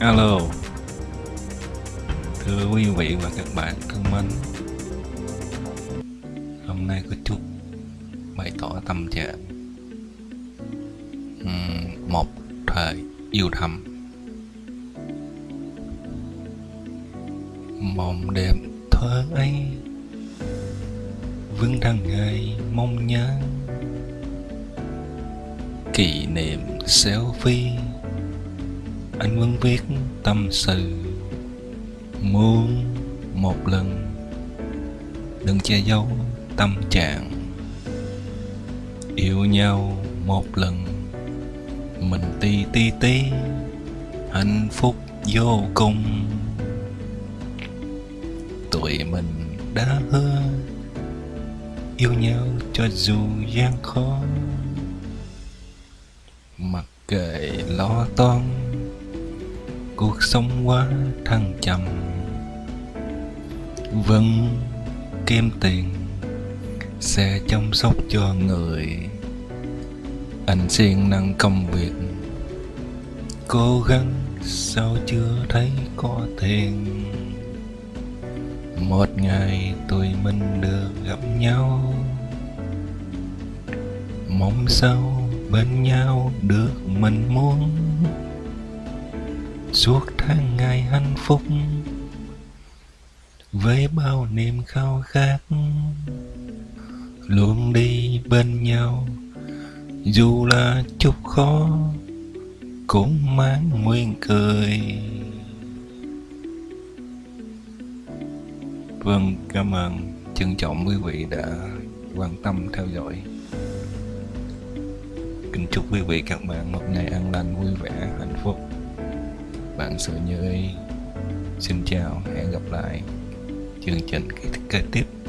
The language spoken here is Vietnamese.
Alo. Thưa quý vị và các bạn thân mến, Hôm nay có chút bày tỏ tâm trạng Một thời yêu thầm. Mộng đẹp thơ ấy vương đang ngày mong nhớ. Kỷ niệm selfie anh vẫn viết tâm sự muốn một lần. Đừng che giấu tâm trạng. Yêu nhau một lần, mình ti ti tí hạnh phúc vô cùng. Tụi mình đã hứa, yêu nhau cho dù gian khó. Mặc kệ lo toan cuộc sống quá thăng trầm. Vẫn kiếm tiền sẽ chăm sóc cho người. Anh siêng năng công việc, cố gắng sao chưa thấy có tiền. Một ngày tụi mình được gặp nhau, mong sao bên nhau được mình muốn suốt tháng ngày hạnh phúc với bao niềm khao khát, luôn đi bên nhau. Dù là chút khó, cũng mang nguyên cười. Vâng cảm ơn trân trọng quý vị đã quan tâm, theo dõi. Kính chúc quý vị các bạn một ngày an lành, vui vẻ, hạnh phúc bạn sự như ý xin chào hẹn gặp lại. Chương trình kế tiếp.